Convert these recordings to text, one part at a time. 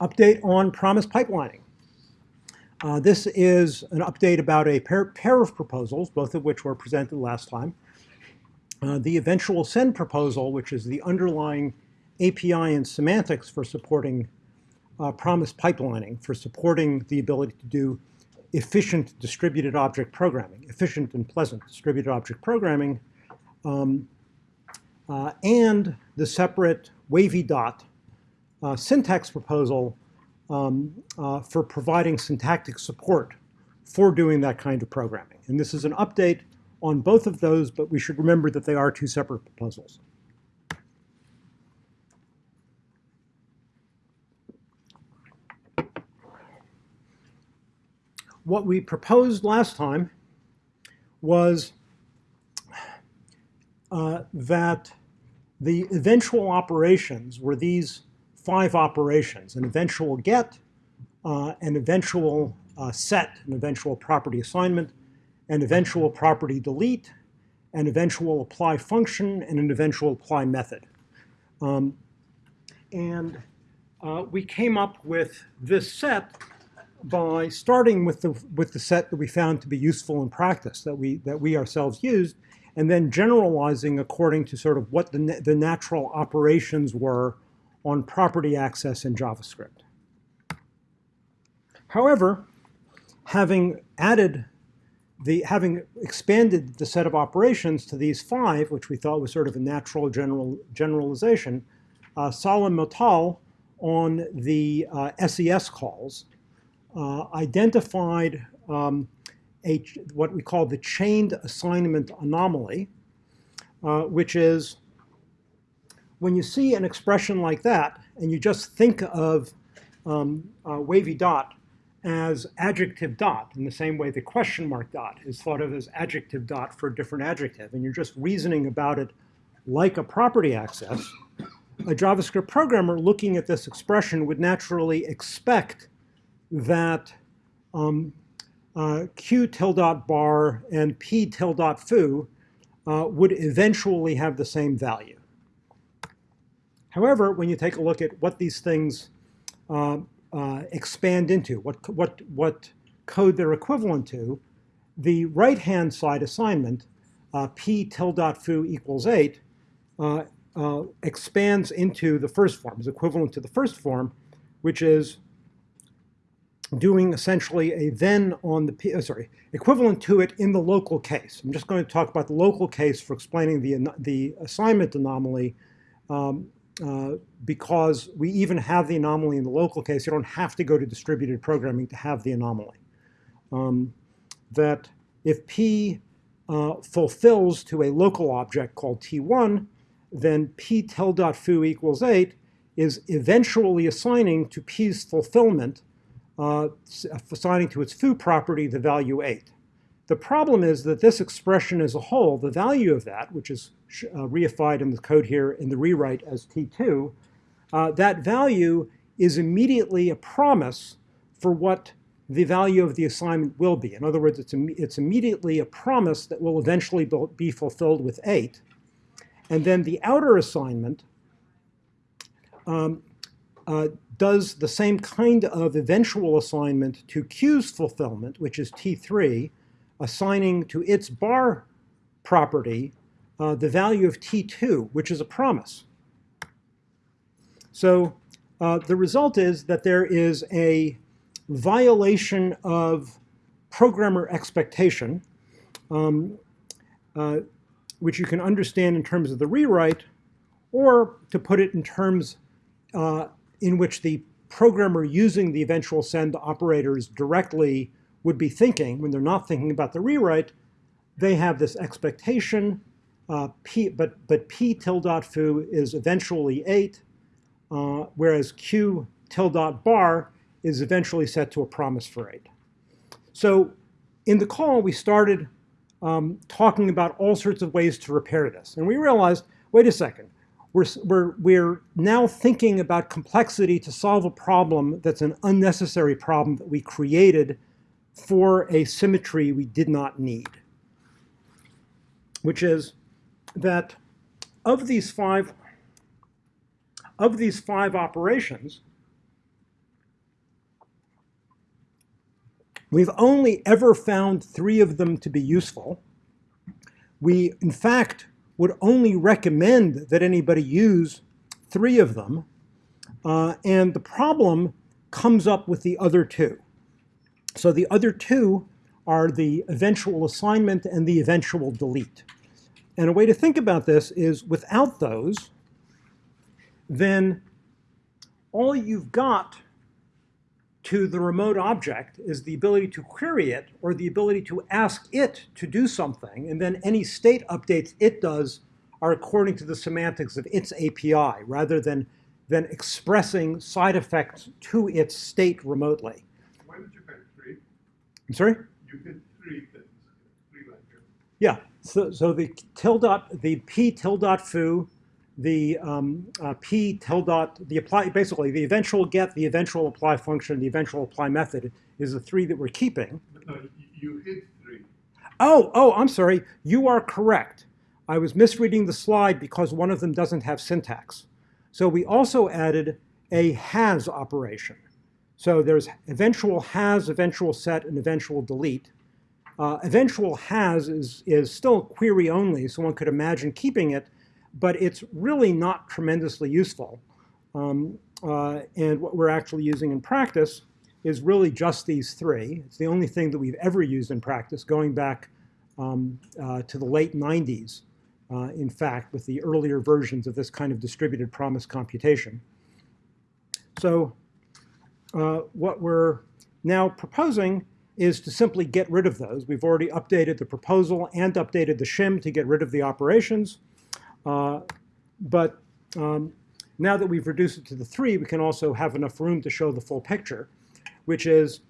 update on promise pipelining. Uh, this is an update about a pair, pair, of proposals, both of which were presented last time. Uh, the eventual send proposal, which is the underlying API and semantics for supporting uh, promise pipelining, for supporting the ability to do efficient distributed object programming, efficient and pleasant distributed object programming, um, uh, and the separate wavy dot syntax proposal um, uh, for providing syntactic support for doing that kind of programming. And this is an update on both of those, but we should remember that they are two separate proposals. What we proposed last time was uh, that the eventual operations were these five operations, an eventual get, uh, an eventual uh, set, an eventual property assignment, an eventual property delete, an eventual apply function, and an eventual apply method. Um, and uh, we came up with this set by starting with the, with the set that we found to be useful in practice, that we, that we ourselves used, and then generalizing according to sort of what the, the natural operations were on property access in JavaScript. However, having added the, having expanded the set of operations to these five, which we thought was sort of a natural general, generalization, uh, Salim Motal on the uh, SES calls uh, identified um, a, what we call the chained assignment anomaly, uh, which is when you see an expression like that and you just think of um, uh, wavy dot as adjective dot in the same way the question mark dot is thought of as adjective dot for a different adjective and you're just reasoning about it like a property access, a JavaScript programmer looking at this expression would naturally expect that um, uh, q tilde dot bar and p tilde dot foo uh, would eventually have the same value. However, when you take a look at what these things uh, uh, expand into, what, what, what code they're equivalent to, the right-hand side assignment, uh, p tilde foo equals 8, uh, uh, expands into the first form, is equivalent to the first form, which is doing essentially a then on the, uh, sorry, equivalent to it in the local case. I'm just going to talk about the local case for explaining the, the assignment anomaly um, uh, because we even have the anomaly in the local case. You don't have to go to distributed programming to have the anomaly. Um, that if P uh, fulfills to a local object called T1, then P tilde foo equals 8 is eventually assigning to P's fulfillment uh, assigning to its foo property the value 8. The problem is that this expression as a whole, the value of that, which is uh, reified in the code here in the rewrite as T2, uh, that value is immediately a promise for what the value of the assignment will be. In other words, it's, Im it's immediately a promise that will eventually be fulfilled with 8. And then the outer assignment um, uh, does the same kind of eventual assignment to Q's fulfillment, which is T3, assigning to its bar property uh, the value of T2, which is a promise. So uh, the result is that there is a violation of programmer expectation, um, uh, which you can understand in terms of the rewrite, or to put it in terms uh, in which the programmer using the eventual send operators directly would be thinking when they're not thinking about the rewrite, they have this expectation, uh, P, but, but P tilde foo is eventually 8, uh, whereas Q tilde bar is eventually set to a promise for 8. So in the call, we started um, talking about all sorts of ways to repair this. And we realized, wait a second, we're, we're, we're now thinking about complexity to solve a problem that's an unnecessary problem that we created for a symmetry we did not need, which is that of these five of these five operations, we've only ever found three of them to be useful. We, in fact, would only recommend that anybody use three of them, uh, and the problem comes up with the other two. So the other two are the eventual assignment and the eventual delete. And a way to think about this is without those, then all you've got to the remote object is the ability to query it or the ability to ask it to do something, and then any state updates it does are according to the semantics of its API rather than, than expressing side effects to its state remotely. Why did you pick three? I'm sorry? You picked three things, three. Yeah, so, so the tilde, the p tilde dot foo, the um, uh, p tilde, dot, the apply, basically the eventual get, the eventual apply function, the eventual apply method is the three that we're keeping. No, you hit three. Oh, oh, I'm sorry. You are correct. I was misreading the slide because one of them doesn't have syntax. So we also added a has operation. So there's eventual has, eventual set, and eventual delete. Uh, eventual has is, is still query only, so one could imagine keeping it, but it's really not tremendously useful. Um, uh, and what we're actually using in practice is really just these three. It's the only thing that we've ever used in practice, going back um, uh, to the late 90s uh, in fact, with the earlier versions of this kind of distributed promise computation. So uh, what we're now proposing is to simply get rid of those. We've already updated the proposal and updated the shim to get rid of the operations. Uh, but um, now that we've reduced it to the three, we can also have enough room to show the full picture, which is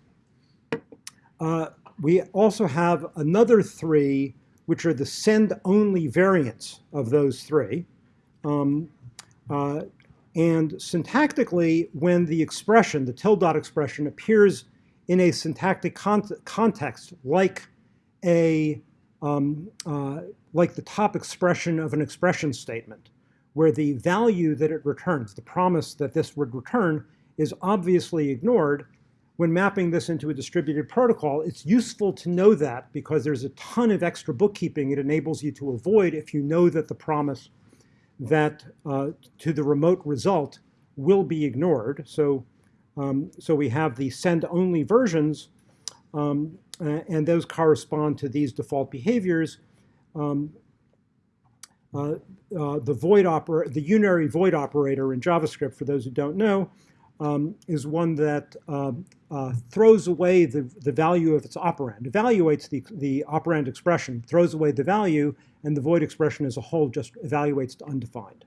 uh, we also have another three which are the send-only variants of those three. Um, uh, and syntactically, when the expression, the tilde dot expression, appears in a syntactic con context like a um, uh, like the top expression of an expression statement, where the value that it returns, the promise that this would return, is obviously ignored, when mapping this into a distributed protocol, it's useful to know that because there's a ton of extra bookkeeping it enables you to avoid if you know that the promise that uh, to the remote result will be ignored. So, um, so we have the send-only versions, um, and those correspond to these default behaviors. Um, uh, uh, the void opera, the unary void operator in JavaScript, for those who don't know, um, is one that uh, uh, throws away the, the value of its operand, evaluates the, the operand expression, throws away the value, and the void expression as a whole just evaluates to undefined.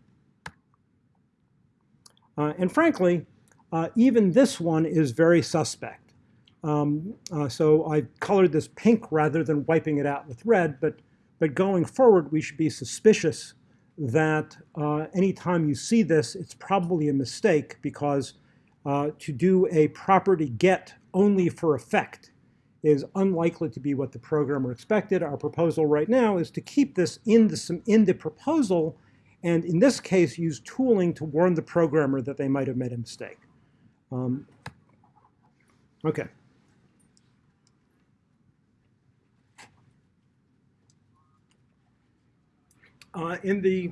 Uh, and frankly, uh, even this one is very suspect. Um, uh, so I colored this pink rather than wiping it out with red, but, but going forward, we should be suspicious that uh, anytime you see this, it's probably a mistake because uh, to do a property get only for effect is unlikely to be what the programmer expected. Our proposal right now is to keep this in the, in the proposal and in this case use tooling to warn the programmer that they might have made a mistake. Um, okay. Uh, in the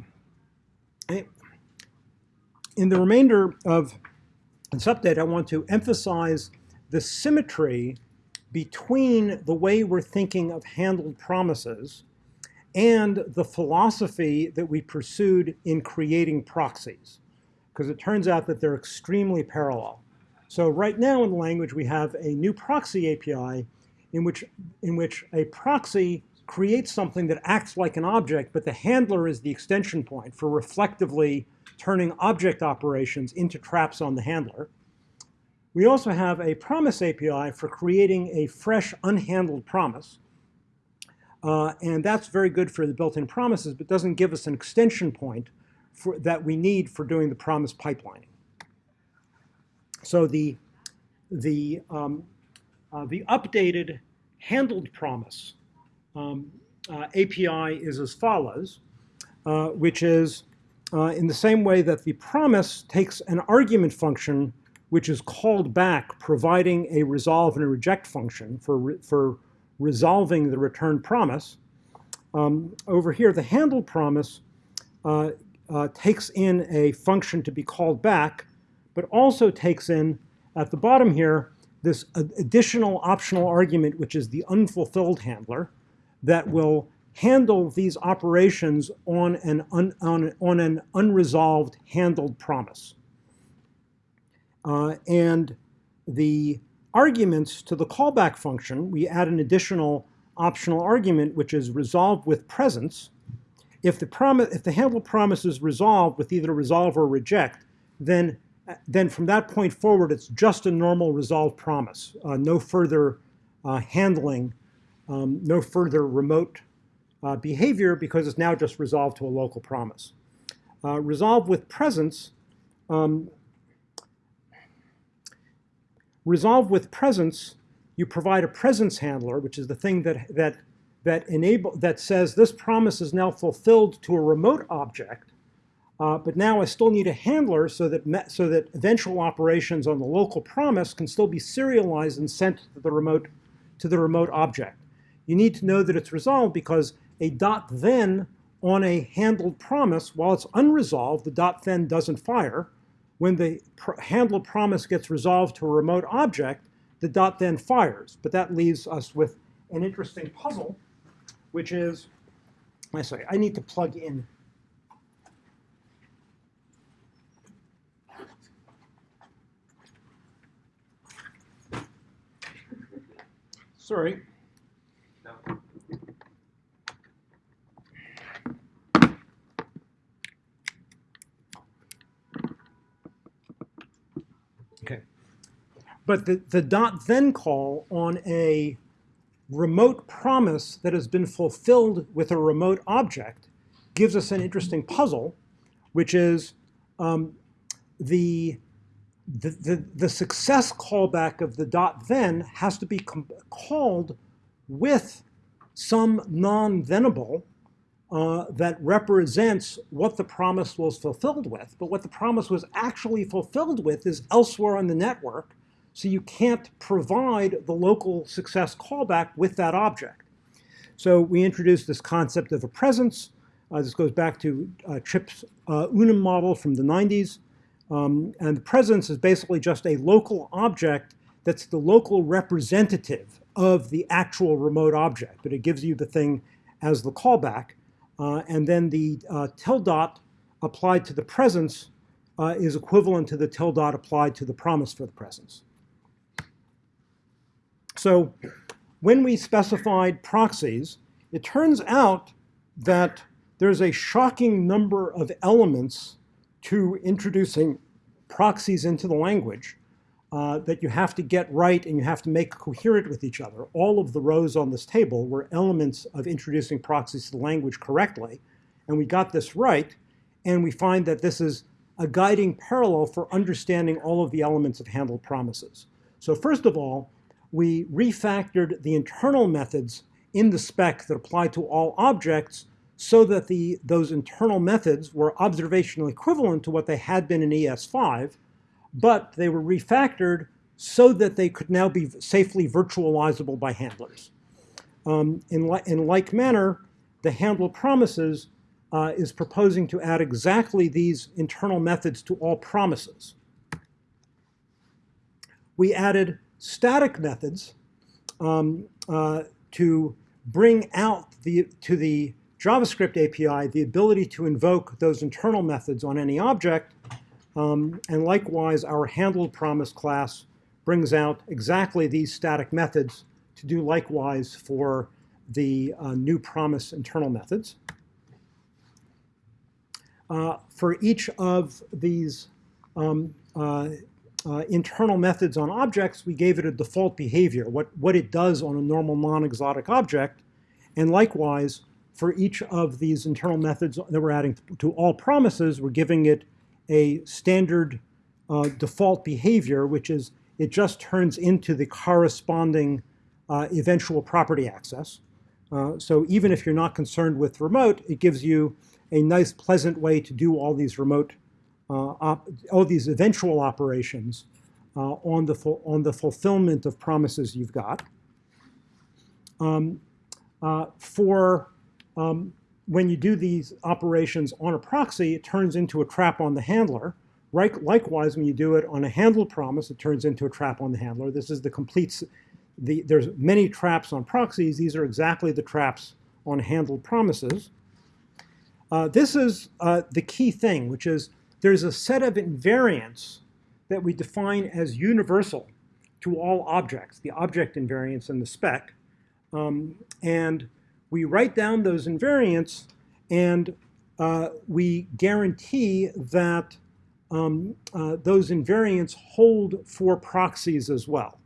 in the remainder of this update, I want to emphasize the symmetry between the way we're thinking of handled promises and the philosophy that we pursued in creating proxies, because it turns out that they're extremely parallel. So right now in the language, we have a new proxy API in which, in which a proxy creates something that acts like an object, but the handler is the extension point for reflectively turning object operations into traps on the handler. We also have a promise API for creating a fresh, unhandled promise. Uh, and that's very good for the built-in promises, but doesn't give us an extension point for, that we need for doing the promise pipelining. So the, the, um, uh, the updated handled promise um, uh, API is as follows, uh, which is uh, in the same way that the promise takes an argument function which is called back, providing a resolve and a reject function for, re for resolving the return promise. Um, over here, the handle promise uh, uh, takes in a function to be called back, but also takes in, at the bottom here, this additional optional argument, which is the unfulfilled handler, that will handle these operations on an, un, on, on an unresolved handled promise. Uh, and the arguments to the callback function, we add an additional optional argument, which is resolved with presence. If the, promise, if the handle promise is resolved with either resolve or reject, then, then from that point forward, it's just a normal resolve promise. Uh, no further uh, handling, um, no further remote uh, behavior because it's now just resolved to a local promise. Uh, resolve with presence, um, resolve with presence, you provide a presence handler, which is the thing that, that, that, enable, that says this promise is now fulfilled to a remote object, uh, but now I still need a handler so that, so that eventual operations on the local promise can still be serialized and sent to the remote, to the remote object. You need to know that it's resolved because a dot then on a handled promise, while it's unresolved, the dot then doesn't fire. When the pr handled promise gets resolved to a remote object, the dot then fires. But that leaves us with an interesting puzzle, which is, I say, I need to plug in Sorry. But the, the dot then call on a remote promise that has been fulfilled with a remote object gives us an interesting puzzle, which is um, the, the, the, the, success callback of the dot then has to be called with some non-thenable uh, that represents what the promise was fulfilled with. But what the promise was actually fulfilled with is elsewhere on the network, so you can't provide the local success callback with that object. So we introduced this concept of a presence. Uh, this goes back to uh, Chip's uh, Unum model from the 90s. Um, and the presence is basically just a local object that's the local representative of the actual remote object, but it gives you the thing as the callback. Uh, and then the uh, dot applied to the presence uh, is equivalent to the dot applied to the promise for the presence. So when we specified proxies, it turns out that there's a shocking number of elements to introducing proxies into the language uh, that you have to get right and you have to make coherent with each other. All of the rows on this table were elements of introducing proxies to the language correctly. And we got this right. And we find that this is a guiding parallel for understanding all of the elements of handled promises. So first of all, we refactored the internal methods in the spec that apply to all objects so that the, those internal methods were observational equivalent to what they had been in ES5, but they were refactored so that they could now be safely virtualizable by handlers. Um, in, li in, like manner, the handle promises uh, is proposing to add exactly these internal methods to all promises. We added static methods um, uh, to bring out the, to the JavaScript API the ability to invoke those internal methods on any object um, and likewise, our handled promise class brings out exactly these static methods to do likewise for the uh, new promise internal methods. Uh, for each of these um, uh, internal methods on objects, we gave it a default behavior, what, what it does on a normal non-exotic object. And likewise, for each of these internal methods that we're adding to all promises, we're giving it a standard uh, default behavior, which is it just turns into the corresponding uh, eventual property access. Uh, so even if you're not concerned with remote, it gives you a nice, pleasant way to do all these remote, all these eventual operations uh, on, the on the fulfillment of promises you've got. Um, uh, for um, when you do these operations on a proxy, it turns into a trap on the handler. Right, likewise, when you do it on a handled promise, it turns into a trap on the handler. This is the complete, the, there's many traps on proxies. These are exactly the traps on handled promises. Uh, this is uh, the key thing, which is there's a set of invariants that we define as universal to all objects, the object invariants in the spec. Um, and we write down those invariants and uh, we guarantee that um, uh, those invariants hold for proxies as well.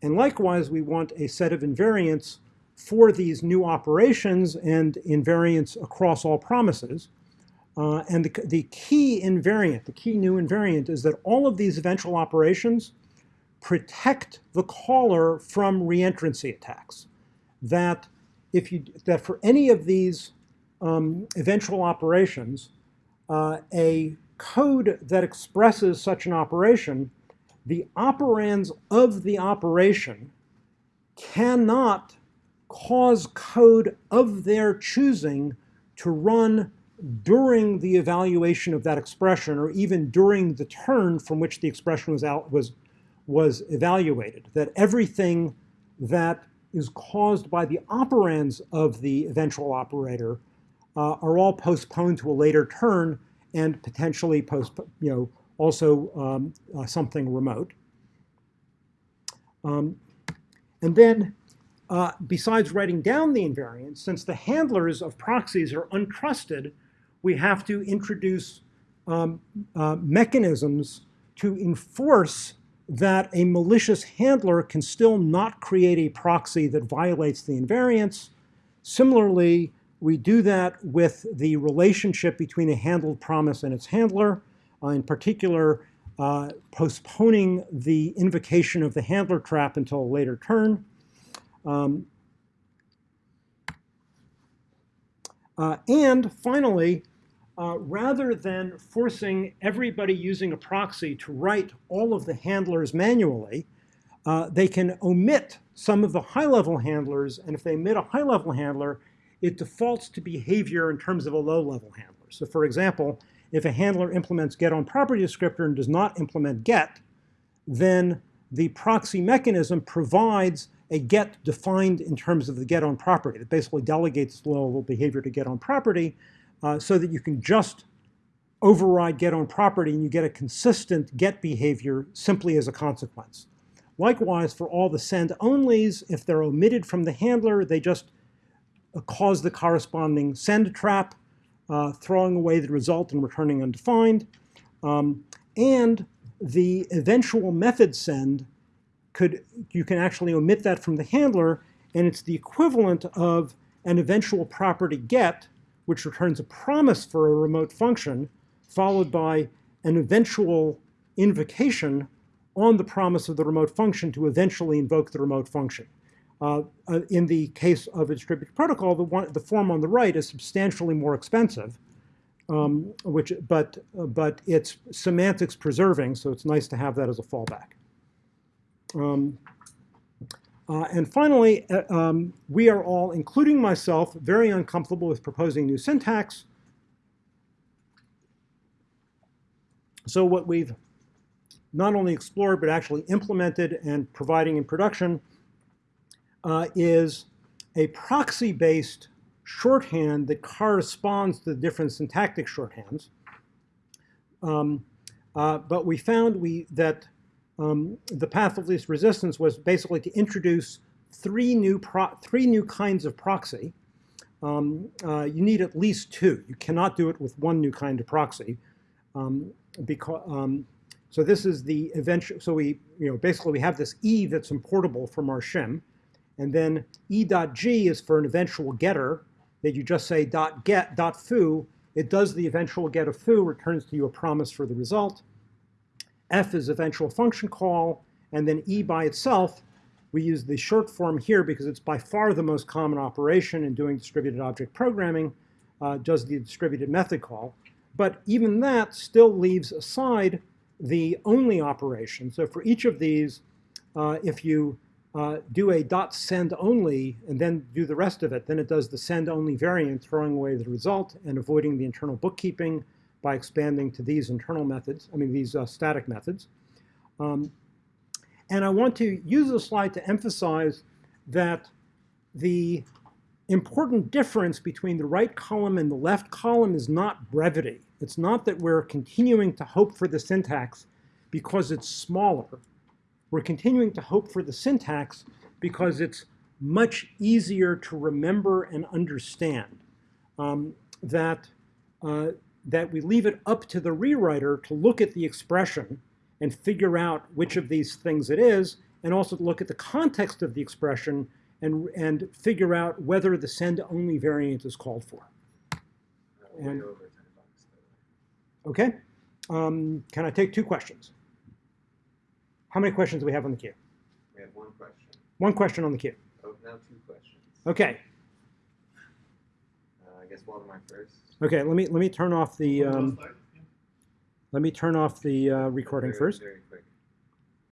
And likewise, we want a set of invariants for these new operations and invariants across all promises. Uh, and the, the key invariant, the key new invariant, is that all of these eventual operations protect the caller from reentrancy attacks. That if you that for any of these um, eventual operations, uh, a code that expresses such an operation, the operands of the operation cannot cause code of their choosing to run during the evaluation of that expression or even during the turn from which the expression was out was was evaluated that everything that is caused by the operands of the eventual operator uh, are all postponed to a later turn and potentially post you know also um, uh, something remote. Um, and then uh, besides writing down the invariants, since the handlers of proxies are untrusted, we have to introduce um, uh, mechanisms to enforce that a malicious handler can still not create a proxy that violates the invariants. Similarly, we do that with the relationship between a handled promise and its handler, uh, in particular, uh, postponing the invocation of the handler trap until a later turn. Um, uh, and finally, uh, rather than forcing everybody using a proxy to write all of the handlers manually, uh, they can omit some of the high-level handlers, and if they omit a high-level handler, it defaults to behavior in terms of a low-level handler. So for example, if a handler implements get on property descriptor and does not implement get, then the proxy mechanism provides a get defined in terms of the get on property that basically delegates low-level behavior to get on property uh, so that you can just override get on property and you get a consistent get behavior simply as a consequence. Likewise, for all the send onlys, if they're omitted from the handler, they just uh, cause the corresponding send trap, uh, throwing away the result and returning undefined. Um, and the eventual method send could, you can actually omit that from the handler, and it's the equivalent of an eventual property get, which returns a promise for a remote function, followed by an eventual invocation on the promise of the remote function to eventually invoke the remote function. Uh, uh, in the case of a distributed protocol, the, one, the form on the right is substantially more expensive, um, which, but, uh, but it's semantics preserving, so it's nice to have that as a fallback. Um, uh, and finally, uh, um, we are all, including myself, very uncomfortable with proposing new syntax. So what we've not only explored, but actually implemented and providing in production uh, is a proxy-based shorthand that corresponds to the different syntactic shorthands. Um, uh, but we found we, that um, the path of least resistance was basically to introduce three new, three new kinds of proxy. Um, uh, you need at least two. You cannot do it with one new kind of proxy. Um, because, um, so this is the eventual, so we, you know, basically we have this E that's importable from our shim, and then E.g is for an eventual getter that you just say dot get dot foo. It does the eventual get of foo, returns to you a promise for the result. F is eventual function call, and then E by itself, we use the short form here because it's by far the most common operation in doing distributed object programming, uh, does the distributed method call. But even that still leaves aside the only operation. So for each of these, uh, if you uh, do a dot send only and then do the rest of it, then it does the send only variant, throwing away the result and avoiding the internal bookkeeping by expanding to these internal methods, I mean these uh, static methods. Um, and I want to use this slide to emphasize that the important difference between the right column and the left column is not brevity. It's not that we're continuing to hope for the syntax because it's smaller. We're continuing to hope for the syntax because it's much easier to remember and understand. Um, that, uh, that we leave it up to the rewriter to look at the expression and figure out which of these things it is, and also to look at the context of the expression and, and figure out whether the send-only variant is called for. And- over ten bucks. by the way. Okay? Um, can I take two questions? How many questions do we have on the queue? We have one question. One question on the queue. Oh, now two questions. Okay. Uh, I guess Waldemar first. Okay. Let me let me turn off the um, last slide. Yeah. let me turn off the uh, recording first.